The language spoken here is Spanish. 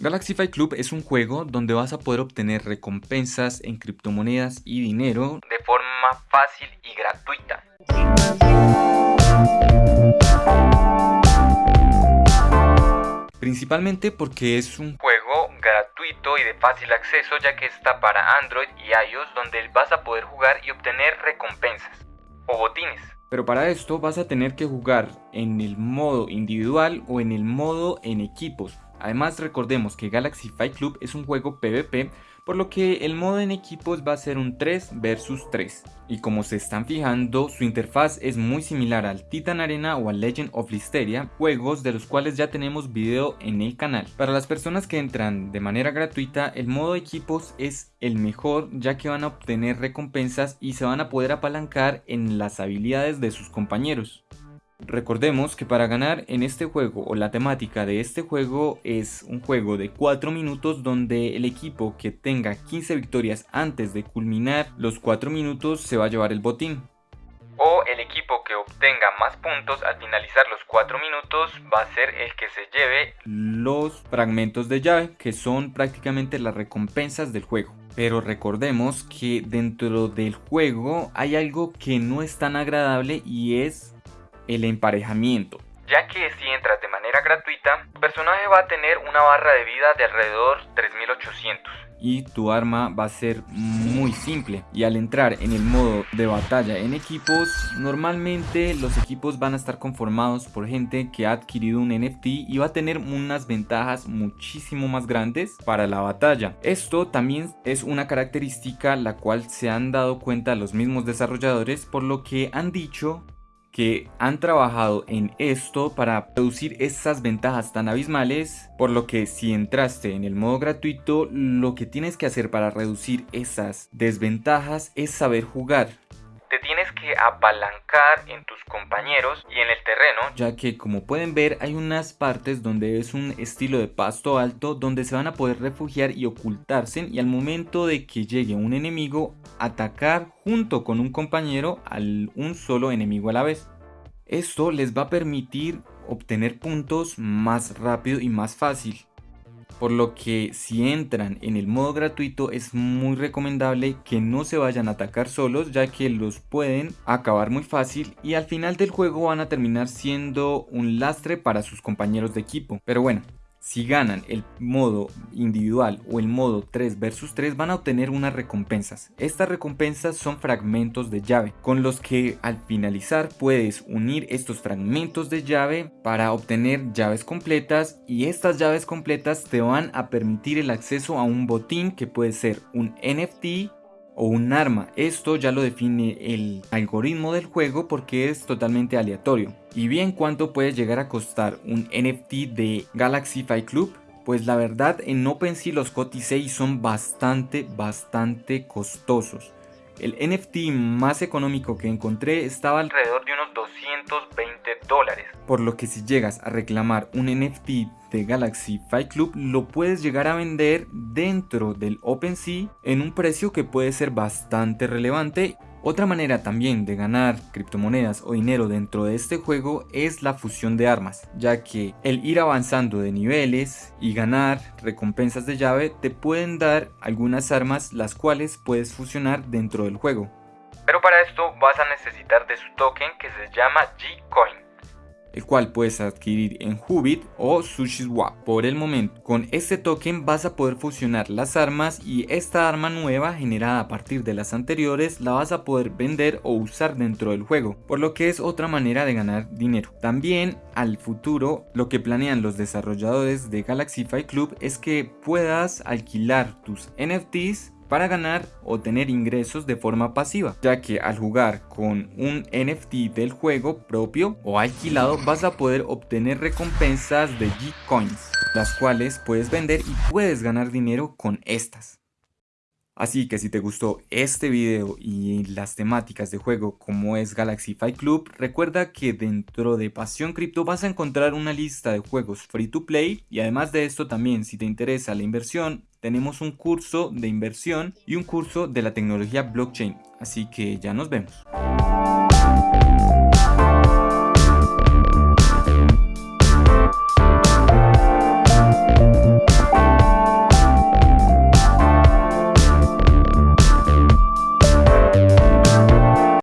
Galaxy Fight Club es un juego donde vas a poder obtener recompensas en criptomonedas y dinero de forma fácil y gratuita. Principalmente porque es un juego gratuito y de fácil acceso ya que está para Android y iOS donde vas a poder jugar y obtener recompensas o botines. Pero para esto vas a tener que jugar en el modo individual o en el modo en equipos Además recordemos que Galaxy Fight Club es un juego PvP, por lo que el modo en equipos va a ser un 3 vs 3. Y como se están fijando, su interfaz es muy similar al Titan Arena o al Legend of Listeria, juegos de los cuales ya tenemos video en el canal. Para las personas que entran de manera gratuita, el modo equipos es el mejor ya que van a obtener recompensas y se van a poder apalancar en las habilidades de sus compañeros. Recordemos que para ganar en este juego o la temática de este juego es un juego de 4 minutos donde el equipo que tenga 15 victorias antes de culminar los 4 minutos se va a llevar el botín. O el equipo que obtenga más puntos al finalizar los 4 minutos va a ser el que se lleve los fragmentos de llave que son prácticamente las recompensas del juego. Pero recordemos que dentro del juego hay algo que no es tan agradable y es el emparejamiento. Ya que si entras de manera gratuita, tu personaje va a tener una barra de vida de alrededor 3800 y tu arma va a ser muy simple. Y al entrar en el modo de batalla en equipos normalmente los equipos van a estar conformados por gente que ha adquirido un NFT y va a tener unas ventajas muchísimo más grandes para la batalla. Esto también es una característica la cual se han dado cuenta los mismos desarrolladores por lo que han dicho que han trabajado en esto para reducir esas ventajas tan abismales, por lo que si entraste en el modo gratuito, lo que tienes que hacer para reducir esas desventajas es saber jugar apalancar en tus compañeros y en el terreno. Ya que como pueden ver hay unas partes donde es un estilo de pasto alto donde se van a poder refugiar y ocultarse y al momento de que llegue un enemigo atacar junto con un compañero al un solo enemigo a la vez. Esto les va a permitir obtener puntos más rápido y más fácil por lo que si entran en el modo gratuito es muy recomendable que no se vayan a atacar solos ya que los pueden acabar muy fácil y al final del juego van a terminar siendo un lastre para sus compañeros de equipo. Pero bueno, si ganan el modo individual o el modo 3 vs 3 van a obtener unas recompensas. Estas recompensas son fragmentos de llave con los que al finalizar puedes unir estos fragmentos de llave para obtener llaves completas y estas llaves completas te van a permitir el acceso a un botín que puede ser un NFT o un arma. Esto ya lo define el algoritmo del juego porque es totalmente aleatorio. Y bien, ¿cuánto puede llegar a costar un NFT de Galaxy Fight Club? Pues la verdad en OpenSea los COTI son bastante, bastante costosos. El NFT más económico que encontré estaba alrededor de unos 220 dólares. Por lo que si llegas a reclamar un NFT de Galaxy Fight Club lo puedes llegar a vender dentro del OpenSea en un precio que puede ser bastante relevante otra manera también de ganar criptomonedas o dinero dentro de este juego es la fusión de armas, ya que el ir avanzando de niveles y ganar recompensas de llave te pueden dar algunas armas las cuales puedes fusionar dentro del juego. Pero para esto vas a necesitar de su token que se llama G-Coin el cual puedes adquirir en Hubit o SushiSwap. Por el momento, con este token vas a poder fusionar las armas y esta arma nueva generada a partir de las anteriores la vas a poder vender o usar dentro del juego, por lo que es otra manera de ganar dinero. También al futuro lo que planean los desarrolladores de Galaxy Fight Club es que puedas alquilar tus NFTs para ganar o tener ingresos de forma pasiva, ya que al jugar con un NFT del juego propio o alquilado vas a poder obtener recompensas de G-Coins, las cuales puedes vender y puedes ganar dinero con estas. Así que si te gustó este video y las temáticas de juego como es Galaxy Fight Club, recuerda que dentro de Pasión Cripto vas a encontrar una lista de juegos free to play y además de esto también si te interesa la inversión, tenemos un curso de inversión y un curso de la tecnología blockchain. Así que ya nos vemos.